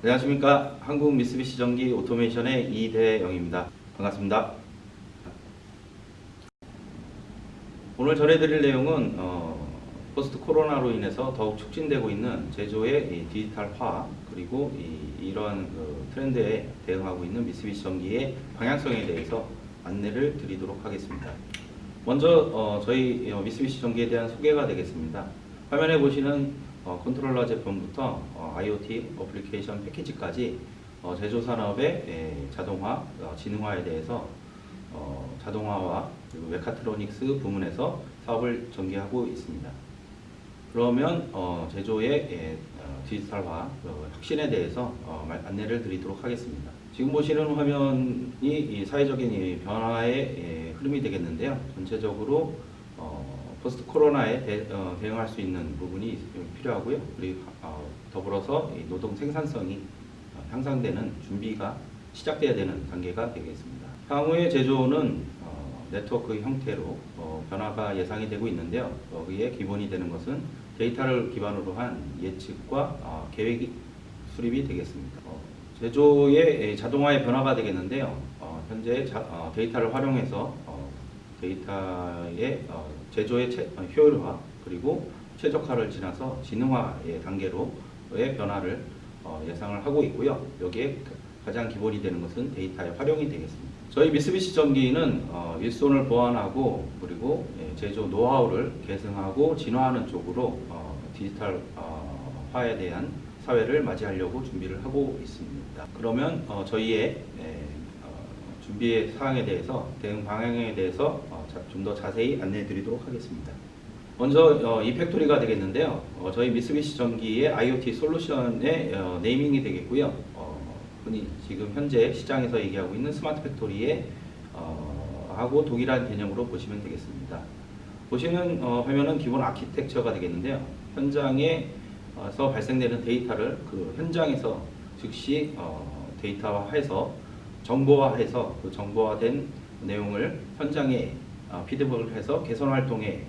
안녕하십니까 한국 미쓰비시 전기 오토메이션의 이대영입니다. 반갑습니다. 오늘 전해드릴 내용은 어, 포스트 코로나로 인해서 더욱 촉진되고 있는 제조의 이 디지털화 그리고 이, 이러한 그 트렌드에 대응하고 있는 미쓰비시 전기의 방향성에 대해서 안내를 드리도록 하겠습니다. 먼저 어, 저희 어, 미쓰비시 전기에 대한 소개가 되겠습니다. 화면에 보시는 어, 컨트롤러 제품부터 어, IoT 어플리케이션 패키지까지 어, 제조 산업의 에, 자동화, 어, 지능화에 대해서 어, 자동화와 메카트로닉스 부문에서 사업을 전개하고 있습니다. 그러면 어, 제조의 예, 어, 디지털화 어, 혁신에 대해서 안내를 드리도록 하겠습니다. 지금 보시는 화면이 이 사회적인 이 변화의 예, 흐름이 되겠는데요. 전체적으로 어, 포스트 코로나에 대, 어, 대응할 수 있는 부분이 필요하고요. 그리고 어, 더불어서 이 노동 생산성이 어, 향상되는 준비가 시작돼야 되는 단계가 되겠습니다. 향후의 제조는 어, 네트워크 형태로 어, 변화가 예상이 되고 있는데요. 여기에 기본이 되는 것은 데이터를 기반으로 한 예측과 어, 계획이 수립이 되겠습니다. 어, 제조의 자동화의 변화가 되겠는데요. 어, 현재 자- 어, 데이터를 활용해서 어, 데이터의 어, 제조의 채- 어, 효율화 그리고 최적화를 지나서 지능화의 단계로의 변화를 어, 예상을 하고 있고요. 여기에 가장 기본이 되는 것은 데이터의 활용이 되겠습니다. 저희 미쓰비시 전기는 어, 일손을 보완하고 그리고 예, 제조 노하우를 계승하고 진화하는 쪽으로 어, 디지털 어, 화에 대한 사회를 맞이하려고 준비를 하고 있습니다. 그러면 어, 저희의 예, 어, 준비의 사항에 대해서 대응 방향에 대해서 어, 좀더 자세히 안내해 드리도록 하겠습니다. 먼저 어, e-Factory가 되겠는데요. 어, 저희 미쓰비시 전기의 IoT 솔루션의 어, naming이 되겠고요. 지금 현재 시장에서 얘기하고 있는 smart factory의 어, 하고 동일한 개념으로 보시면 되겠습니다. 보시는 어, 화면은 기본 아키텍처가 되겠는데요. 현장에서 발생되는 데이터를 그 현장에서 즉시 어, 데이터화해서 정보화해서 그 정보화된 내용을 현장에 어, 피드백을 해서 개선 활동에 에,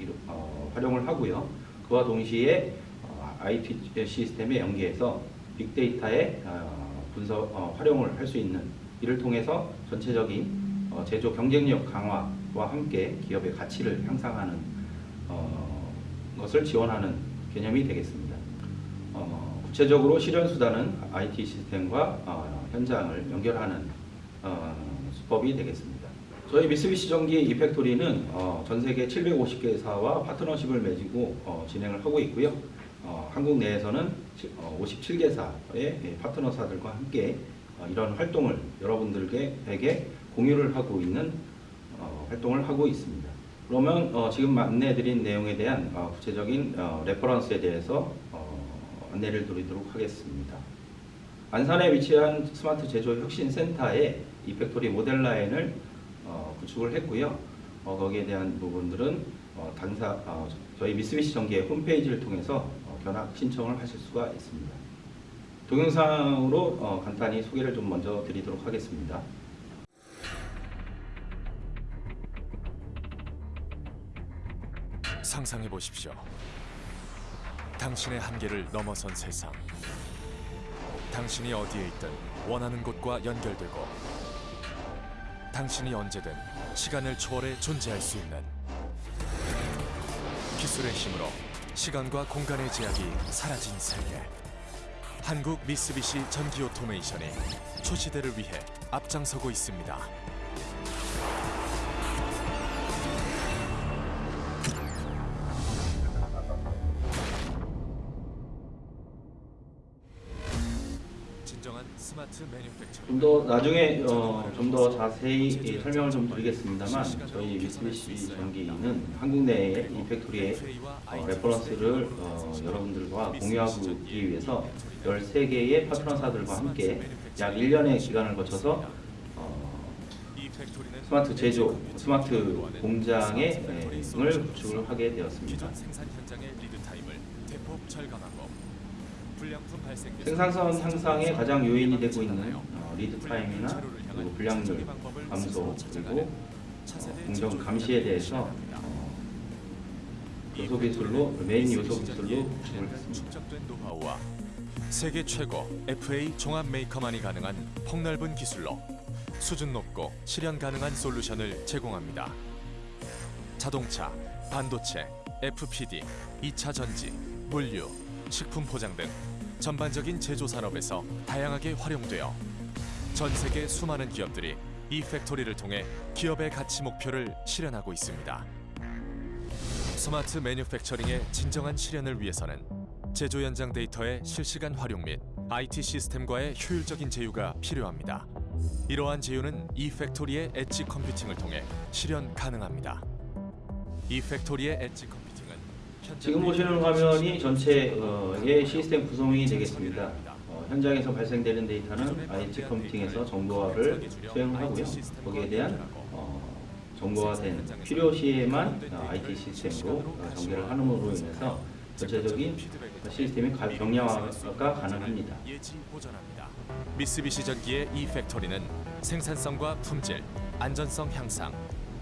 이루- 어, 활용을 하고요. 그와 동시에 어, IT 시스템에 연계해서 빅데이터의 어, 분석 어, 활용을 할 수 있는 이를 통해서 전체적인 어, 제조 경쟁력 강화와 함께 기업의 가치를 향상하는 어, 것을 지원하는 개념이 되겠습니다. 어, 구체적으로 실현 수단은 IT 시스템과 어, 현장을 연결하는 어, 수법이 되겠습니다. 저희 미쓰비시 전기 이팩토리는 어, 전 세계 750개사와 파트너십을 맺고 어, 진행을 하고 있고요. 어, 한국 내에서는 지- 어, 57개사의 파트너사들과 함께 어, 이런 활동을 여러분들에게 공유를 하고 있는 어, 활동을 하고 있습니다. 그러면 어, 지금 안내해드린 내용에 대한 어, 구체적인 어, reference에 대해서 어, 안내를 드리도록 하겠습니다. 안산에 위치한 스마트 제조 혁신 센터에 e-Factory 모델 라인을 어, 구축을 했고요. 어, 거기에 대한 부분들은 어, 당사 어, 저희 미쓰비시 전기의 홈페이지를 통해서 어, 견학 신청을 하실 수가 있습니다. 동영상으로 어, 간단히 소개를 좀 먼저 드리도록 하겠습니다. 상상해 보십시오. 당신의 한계를 넘어선 세상. 당신이 어디에 있든 원하는 곳과 연결되고 당신이 언제든 시간을 초월해 존재할 수 있는 기술의 힘으로 시간과 공간의 제약이 사라진 세계. 한국 미쓰비시 전기 오토메이션이 초시대를 위해 앞장서고 있습니다. 좀더 나중에 어, 좀 더 자세히 이 설명을 좀 드리겠습니다만 저희 미쓰비시 전기는 한국 내의 e-Factory의 어, reference를 어, 여러분들과 공유하기 위해서 13개의 파트너사들과 함께 약 1년의 기간을 거쳐서 어, 스마트 제조, 스마트 공장의 네, 을 구축을 하게 되었습니다. 생산 생산성 향상에 가장 요인이 되고 있는 어, lead time이나 그리고 불량률 감소 그리고 어, 공정 감시에 대해서 어, 요소 기술로 메인 요소 기술로. 축적된 노하우와 세계 최고 FA 종합 메이커만이 가능한 폭넓은 기술로 수준 높고 실현 가능한 솔루션을 제공합니다. 자동차, 반도체, FPD, 2차 전지, 물류, 식품 포장 등 전반적인 제조 산업에서 다양하게 활용되어 전 세계 수많은 기업들이 e-Factory를 통해 기업의 가치 목표를 실현하고 있습니다. smart manufacturing의 진정한 실현을 위해서는 제조 현장 데이터의 실시간 활용 및 IT 시스템과의 효율적인 제휴가 필요합니다. 이러한 제휴는 e-Factory의 edge computing을 통해 실현 가능합니다. e-Factory의 edge computing은 현장 지금 보시는 화면이 전체의 시스템 구성이 되겠습니다. 어, 현장에서 발생되는 데이터는 IT 컴퓨팅에서 정보화를 수행하고요. 거기에 대한 어, 정보화된 필요시에만 어, IT 시스템으로 어, 전개를 함으로 인해서 전체적인 시스템의 가- 경량화가 가능합니다. 미쓰비시 전기의 e-Factory는 생산성과 품질, 안전성 향상,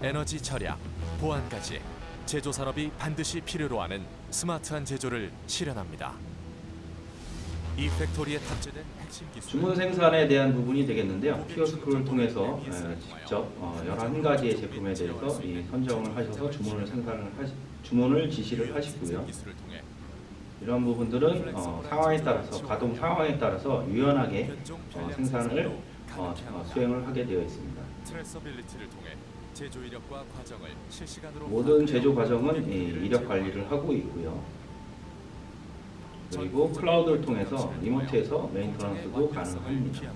에너지 절약, 보안까지 제조 산업이 반드시 필요로 하는 스마트한 제조를 실현합니다. e-Factory에 탑재된 핵심 기술 주문 생산에 대한 부분이 되겠는데요. 키오스크를 통해서 에, 직접 어, 11가지의 제품에 대해서 이 선정을 하셔서 주문을 생산을 하시, 주문을 지시를 하시고요. 이러한 부분들은 어, 상황에 따라서 가동 상황에 따라서 유연하게 어, 생산을 어, 어. 수행을 하게 되어 있습니다. 제조 이력과 과정을 실시간으로 모든 제조 과정은 이력 관리를 하고 있고요. 그리고 클라우드를 통해서 리모트에서 메인터넌스도 가능합니다.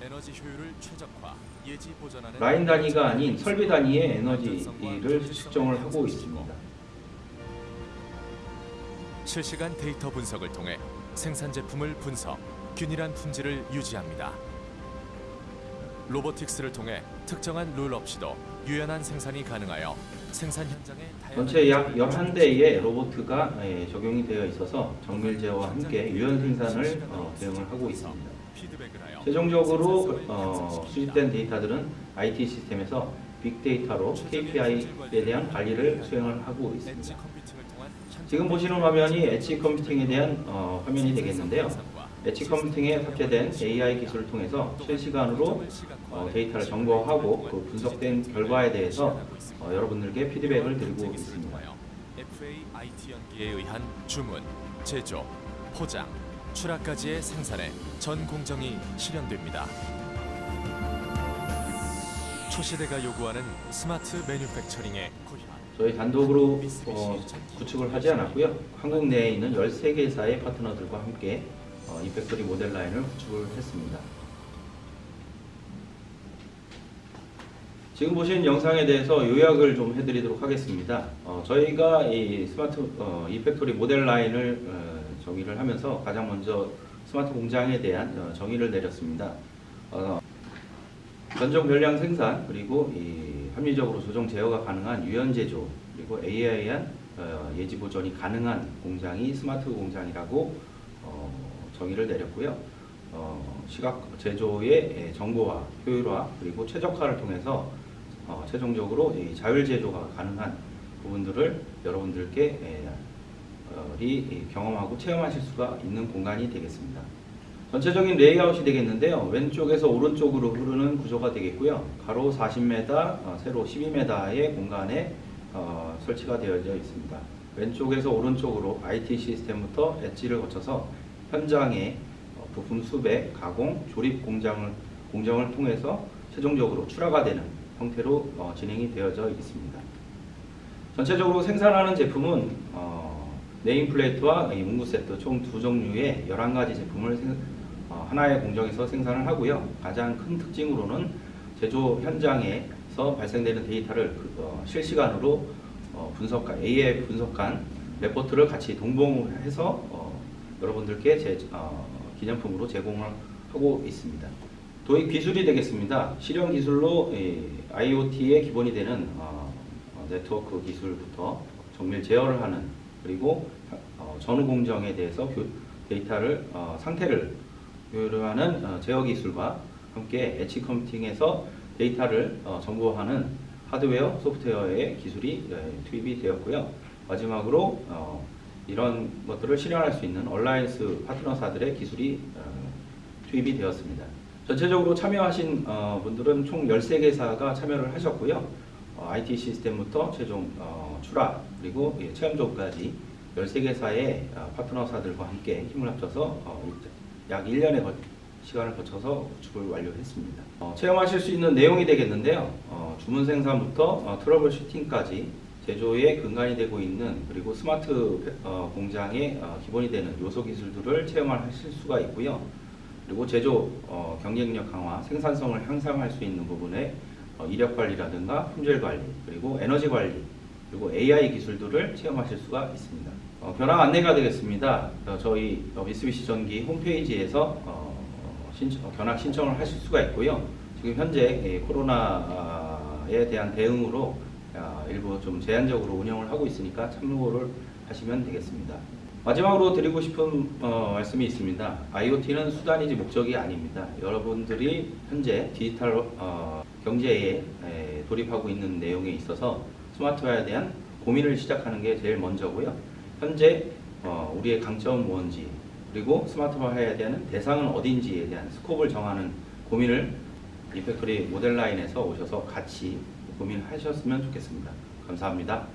에너지 효율을 최적화, 예지 보전하는 라인 단위가 아닌 설비 단위의 에너지를 측정을 하고 있습니다. 실시간 데이터 분석을 통해 생산 제품을 분석, 균일한 품질을 유지합니다. 로보틱스를 통해 특정한 룰 없이도 유연한 생산이 가능하여 생산 다양한 전체 약 11대의 로보트가 예, 적용이 되어 있어서 정밀 제어와 함께 유연 생산을 어, 대응을 하고 있습니다. 최종적으로 어, 수집된 데이터들은 IT 시스템에서 빅데이터로 KPI에 대한 관리를 수행을 하고 있습니다. 지금 보시는 화면이 edge computing에 대한 어, 화면이 되겠는데요. edge computing에 탑재된 AI 기술을 통해서 실시간으로 어, 데이터를 정보화하고 그 분석된 결과에 대해서 어, 여러분들께 피드백을 드리고 있습니다. FA IT 연계에 의한 주문, 제조, 포장, 출하까지의 생산에 전 공정이 실현됩니다. 초시대가 요구하는 smart manufacturing의. 저희 단독으로 어, 구축을 하지 않았고요. 한국 내에 있는 13개사의 파트너들과 함께 어, e-Factory 모델 라인을 구축을 했습니다. 지금 보신 영상에 대해서 요약을 좀 해드리도록 하겠습니다. 어, 저희가 이 스마트 어, e-Factory 모델 라인을 어, 정의를 하면서 가장 먼저 스마트 공장에 대한 어, 정의를 내렸습니다. 어, 변종 변량 생산 그리고 이 합리적으로 조정 제어가 가능한 유연 제조 그리고 AI한 어, 예지 보존이 가능한 공장이 스마트 공장이라고 어, 정의를 내렸고요. 어, 시각 제조의 예, 정보화, 효율화 그리고 최적화를 통해서 어, 최종적으로 이 자율 제조가 가능한 부분들을 여러분들께 예, 어, 리 경험하고 체험하실 수가 있는 공간이 되겠습니다. 전체적인 레이아웃이 되겠는데요. 왼쪽에서 오른쪽으로 흐르는 구조가 되겠고요. 가로 40m, 어, 세로 12m의 공간에 어, 설치가 되어져 있습니다. 왼쪽에서 오른쪽으로 IT 시스템부터 엣지를 거쳐서 현장의 어, 부품 수배, 가공, 조립 공장을 공정을 통해서 최종적으로 출하가 되는 형태로 어, 진행이 되어져 있습니다. 전체적으로 생산하는 제품은 어, nameplate와 이 문구 세트 총 두 종류의 11가지 제품을 생- 어, 하나의 공정에서 생산을 하고요. 가장 큰 특징으로는 제조 현장에서 발생되는 데이터를 그, 어, 실시간으로 어, 분석한 AI 분석한 레포트를 같이 동봉해서 어, 여러분들께 제, 어, 기념품으로 제공을 하고 있습니다. 도입 기술이 되겠습니다. 실용 기술로 IoT의 기본이 되는 어, 어, 네트워크 기술부터 정밀 제어를 하는 그리고 어, 전후 공정에 대해서 교- 데이터를 어, 상태를 교류하는 어, 제어 기술과 함께 edge computing에서 데이터를 어, 정보하는 하드웨어, 소프트웨어의 기술이 예, 투입이 되었고요. 마지막으로 어, 이런 것들을 실현할 수 있는 alliance 파트너사들의 기술이 어, 투입이 되었습니다. 전체적으로 참여하신 어, 분들은 총 13개사가 참여를 하셨고요. 어, IT 시스템부터 최종 어, 출하 그리고 예, 체험 조업까지 13개사의 어, 파트너사들과 함께 힘을 합쳐서 어, 약 1년의 거- 시간을 거쳐서 구축을 완료했습니다. 어, 체험하실 수 있는 내용이 되겠는데요. 어, 주문 생산부터 어, troubleshooting까지 제조의 근간이 되고 있는 그리고 스마트 어, 공장의 어, 기본이 되는 요소 기술들을 체험하실 수가 있고요. 그리고 제조 어, 경쟁력 강화, 생산성을 향상할 수 있는 부분에 어, 이력 관리라든가 품질 관리, 그리고 에너지 관리, 그리고 AI 기술들을 체험하실 수가 있습니다. 어, 변화 안내가 되겠습니다. 어, 저희 어, 미쓰비시 전기 홈페이지에서 견학 신청을 하실 수가 있고요. 지금 현재 예, 코로나에 대한 대응으로 아, 일부 좀 제한적으로 운영을 하고 있으니까 참고를 하시면 되겠습니다. 마지막으로 드리고 싶은 어, 말씀이 있습니다. IoT는 수단이지 목적이 아닙니다. 여러분들이 현재 디지털 어, 경제에 에, 돌입하고 있는 내용에 있어서 스마트화에 대한 고민을 시작하는 게 제일 먼저고요. 현재 어, 우리의 강점은 무엇인지 그리고 스마트화해야 되는 대상은 어딘지에 대한 스콥을 정하는 고민을 이팩토리 모델 라인에서 오셔서 같이 고민하셨으면 좋겠습니다. 감사합니다.